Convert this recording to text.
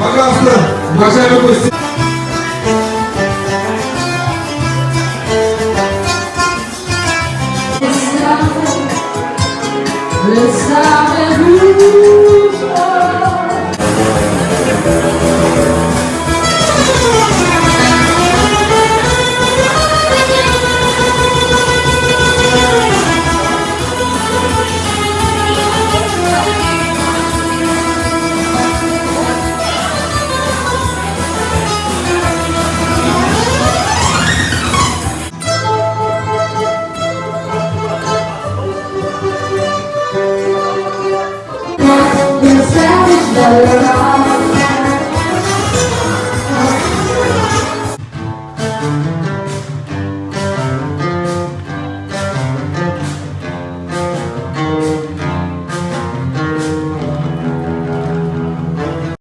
Bagaça, Magéria você. Let's have a